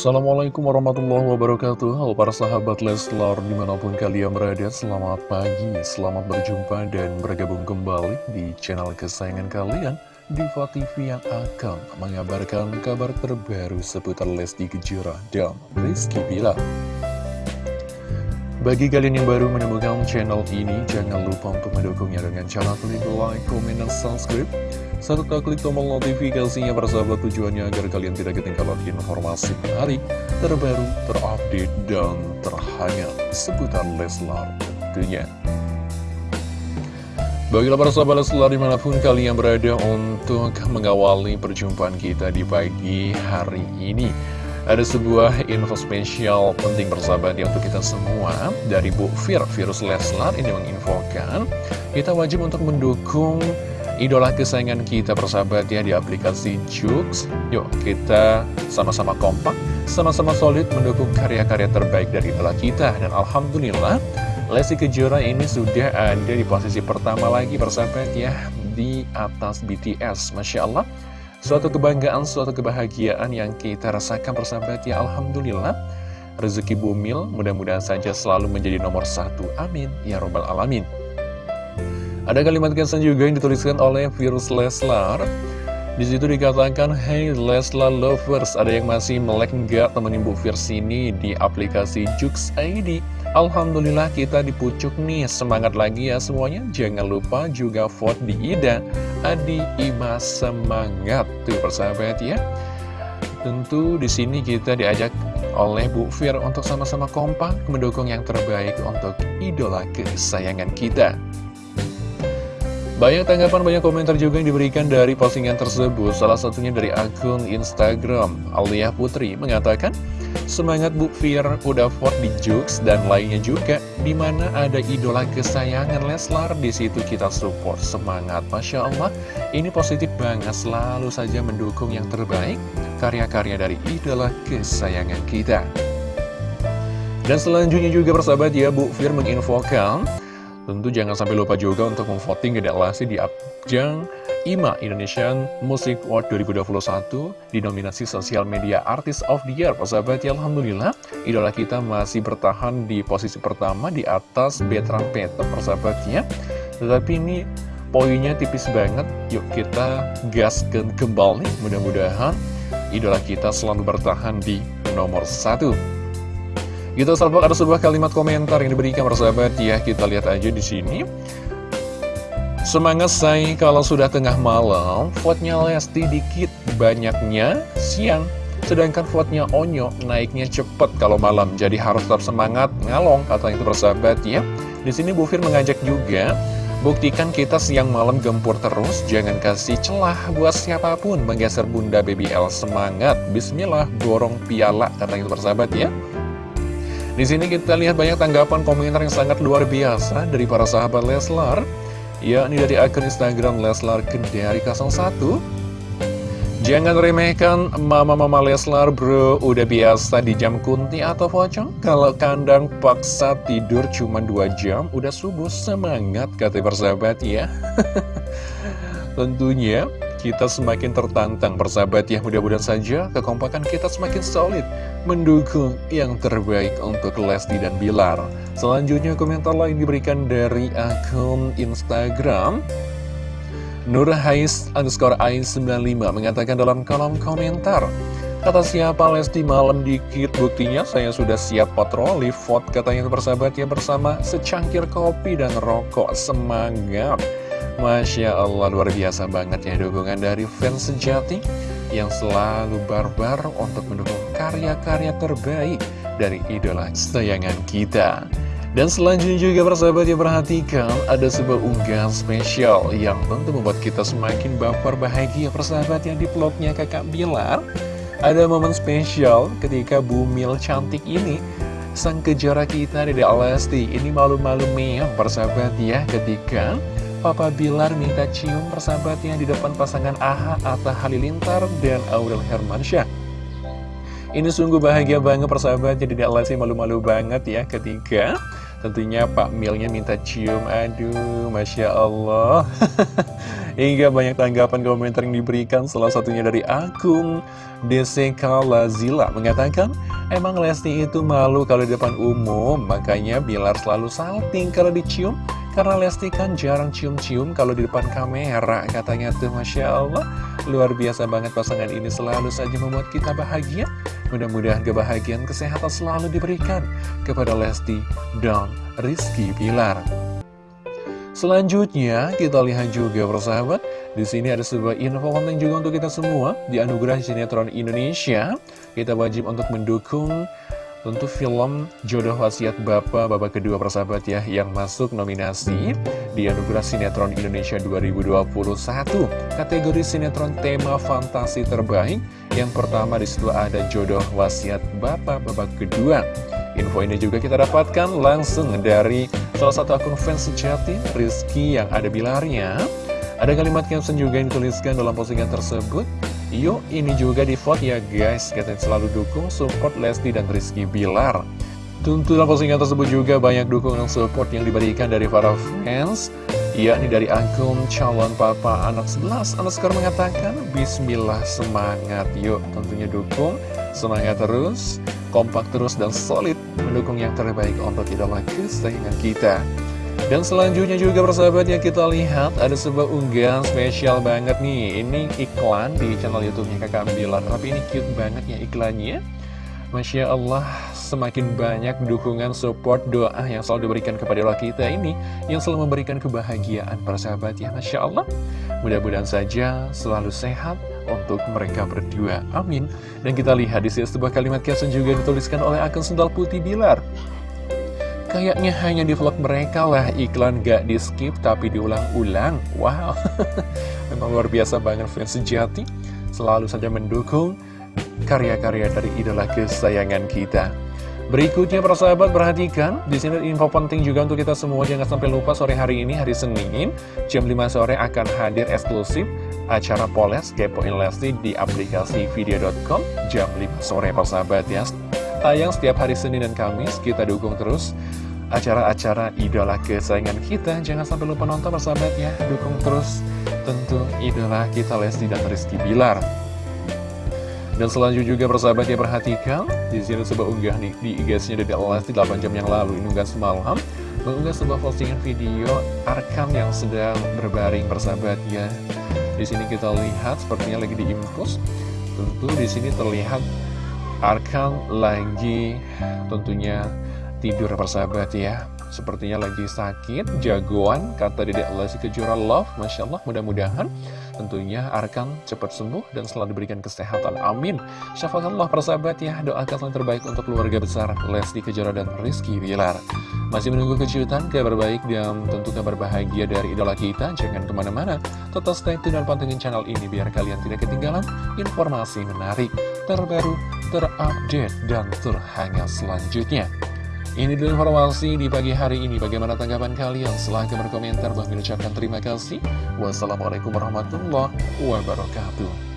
Assalamualaikum warahmatullahi wabarakatuh. Halo para sahabat Leslar di mana pun kalian berada Selamat pagi, selamat berjumpa dan bergabung kembali di channel kesayangan kalian Diva TV yang akan mengabarkan kabar terbaru seputar Lesti Kejora dan Rizky Bilar. Bagi kalian yang baru menemukan channel ini, jangan lupa untuk mendukungnya dengan cara klik like, komen, dan subscribe serta klik tombol notifikasinya persahabat tujuannya agar kalian tidak ketinggalan informasi menarik, terbaru, terupdate, dan terhangat seputar Leslar tentunya. Baiklah para sahabat Leslar di mana pun kalian berada untuk mengawali perjumpaan kita di pagi hari ini. Ada sebuah info spesial penting persahabat ya untuk kita semua Dari Bu Fir, Virus Leslar ini menginfokan Kita wajib untuk mendukung idola kesayangan kita persahabat ya di aplikasi Jux. Yuk kita sama-sama kompak, sama-sama solid mendukung karya-karya terbaik dari idola kita. Dan Alhamdulillah Lesti Kejora ini sudah ada di posisi pertama lagi persahabat ya Di atas BTS Masya Allah. Suatu kebanggaan, suatu kebahagiaan yang kita rasakan persahabat ya Alhamdulillah. Rezeki bumil mudah-mudahan saja selalu menjadi nomor satu. Amin. Ya Robbal Alamin ada kalimat kesan juga yang dituliskan oleh Virus Leslar. Di situ dikatakan, Hey Leslar lovers, ada yang masih melek nggak temenin Bu Fierce ini di aplikasi Jux ID? Alhamdulillah kita dipucuk nih, semangat lagi ya semuanya. Jangan lupa juga vote di Ida. Adi Ima semangat tuh persahabat ya. Tentu di sini kita diajak oleh Bu Fir untuk sama-sama kompak mendukung yang terbaik untuk idola kesayangan kita. Banyak tanggapan, banyak komentar juga yang diberikan dari postingan tersebut. Salah satunya dari akun Instagram, Alia Putri mengatakan, Semangat Bu Fir udah vote di Jux dan lainnya juga, di mana ada idola kesayangan Leslar, di situ kita support. Semangat, Masya Allah, ini positif banget, selalu saja mendukung yang terbaik, karya-karya dari idola kesayangan kita. Dan selanjutnya juga persahabat ya, Bu Fir menginfokan, Tentu jangan sampai lupa juga untuk memvoting Lesti di ajang IMA Indonesian Music Award 2021 di nominasi Sosial Media Artist of the Year. Persahabat ya Alhamdulillah, idola kita masih bertahan di posisi pertama di atas Betra Peta persahabatnya. Tetapi ini poinnya tipis banget, yuk kita gaskan kembali. Mudah-mudahan idola kita selalu bertahan di nomor satu. Kita salvok ada sebuah kalimat komentar yang diberikan persahabat ya. Kita lihat aja di sini. Semangat say kalau sudah tengah malam, vote-nya Lesti dikit, banyaknya siang. Sedangkan vote-nya Onyo naiknya cepet kalau malam, jadi harus tetap semangat ngalong, kata itu persahabat ya. Di sini Bu Fir mengajak juga, buktikan kita siang malam gempur terus, jangan kasih celah buat siapa pun menggeser Bunda BBL semangat. Bismillah, dorong piala, kata itu persahabat ya. Di sini kita lihat banyak tanggapan komentar yang sangat luar biasa dari para sahabat Leslar. Ya, ini dari akun Instagram Leslar Kendari 01. Jangan remehkan mama-mama Leslar bro, udah biasa di jam kunti atau pocong. Kalau kandang paksa tidur cuma 2 jam, udah subuh semangat kata persahabat ya. Tentunya kita semakin tertantang persahabat ya. Mudah-mudahan saja kekompakan kita semakin solid mendukung yang terbaik untuk Lesti dan Bilar. Selanjutnya komentar lain diberikan dari akun Instagram Nur Hais underscore Ais 95 mengatakan dalam kolom komentar Kata siapa Lesti malam dikit? Buktinya saya sudah siap patroli vote katanya persahabat ya bersama secangkir kopi dan rokok. Semangat Masya Allah luar biasa banget ya dukungan dari fans sejati yang selalu barbar untuk mendukung karya-karya terbaik dari idola kesayangan kita. Dan selanjutnya juga persahabat yang perhatikan ada sebuah unggahan spesial yang tentu membuat kita semakin baper bahagia persahabat yang di vlognya kakak Bilar. Ada momen spesial ketika Bumil cantik ini sang kejora kita dari Alesti ini malu-malu meyang persahabat ya ketika Papa Bilar minta cium persahabatnya di depan pasangan Aha Atta Halilintar dan Aurel Hermansyah. Ini sungguh bahagia banget persahabatnya, tidak Lesti malu-malu banget ya ketika Tentunya Pak Milnya minta cium, aduh Masya Allah. Hingga banyak tanggapan komentar yang diberikan Salah satunya dari akun DCK Lazila Mengatakan, emang Lesti itu malu kalau di depan umum Makanya Bilar selalu salting kalau dicium karena Lesti kan jarang cium-cium kalau di depan kamera Katanya tuh Masya Allah. Luar biasa banget pasangan ini selalu saja membuat kita bahagia. Mudah-mudahan kebahagiaan kesehatan selalu diberikan Kepada Lesti dan Rizky Pilar Selanjutnya kita lihat juga persahabat. Di sini ada sebuah info penting juga untuk kita semua. Di anugerah sinetron Indonesia. Kita wajib untuk mendukung Tentu film Jodoh Wasiat Bapak Bapak kedua persahabat ya Yang masuk nominasi di Anugerah Sinetron Indonesia 2021 Kategori sinetron tema fantasi terbaik Yang pertama di situ ada Jodoh Wasiat Bapak Bapak kedua. Info ini juga kita dapatkan langsung dari salah satu akun fans sejati Rizky yang ada bilarnya Ada kalimat caption juga yang dituliskan dalam postingan tersebut Yuk ini juga di vote ya guys. Kita selalu dukung support Lesti dan Rizky Bilar. Tentu dalam postingan tersebut juga banyak dukungan support yang diberikan dari para fans yakni dari akun calon papa anak 11 Anak sekarang mengatakan Bismillah semangat. Yuk tentunya dukung. Semangat terus kompak terus dan solid mendukung yang terbaik untuk idola kesayangan kita dan selanjutnya juga persahabat ya kita lihat ada sebuah unggahan spesial banget nih. Ini iklan di channel youtube-nya kakak Bilar Tapi ini cute banget ya iklannya Masya Allah semakin banyak dukungan support doa yang selalu diberikan kepada Allah kita ini Yang selalu memberikan kebahagiaan persahabat ya. Masya Allah. Mudah-mudahan saja selalu sehat untuk mereka berdua. Amin. Dan kita lihat di sini sebuah kalimat caption juga dituliskan oleh akun Sendal Putih Bilar Kayaknya hanya di vlog mereka lah. Iklan gak di skip tapi diulang-ulang. Wow, memang luar biasa banget fans sejati. Selalu saja mendukung karya-karya dari idola kesayangan kita. Berikutnya persahabat perhatikan. Di sini info penting juga untuk kita semua. Jangan sampai lupa sore hari ini hari Senin jam 5 sore akan hadir eksklusif acara Poles Kepoin Lesti di aplikasi video.com jam 5 sore persahabat ya tayang setiap hari Senin dan Kamis. Kita dukung terus acara-acara idola kesayangan kita. Jangan sampai lupa nonton persahabat ya. Dukung terus tentu idola kita Lesti dan Rizky Bilar. Dan selanjutnya juga persahabat ya perhatikan di sini sebuah unggah nih di IG-nya dari Lesti 8 jam yang lalu ini unggah semalam mengunggah sebuah postingan video Arkan yang sedang berbaring persahabat ya. Di sini kita lihat sepertinya lagi diinfus. Tentu di sini terlihat Arkan lagi tentunya tidur persahabat ya. Sepertinya lagi sakit, jagoan, kata Dedek Lesti Kejora Love Masya Allah, mudah-mudahan tentunya Arkan cepat sembuh dan selalu diberikan kesehatan, amin. Syafakallah persahabat ya, doakan yang terbaik untuk keluarga besar Lesti Kejora dan Rizky Bilar. Masih menunggu kejutan, kabar baik dan tentu kabar bahagia dari idola kita. Jangan ke mana-mana, tetap stay tune dan pantengin channel ini biar kalian tidak ketinggalan informasi menarik, terbaru, terupdate, dan terhangat selanjutnya ini dulu informasi di pagi hari ini. Bagaimana tanggapan kalian? Silahkan berkomentar. Bang ucapkan terima kasih. Wassalamualaikum warahmatullahi wabarakatuh.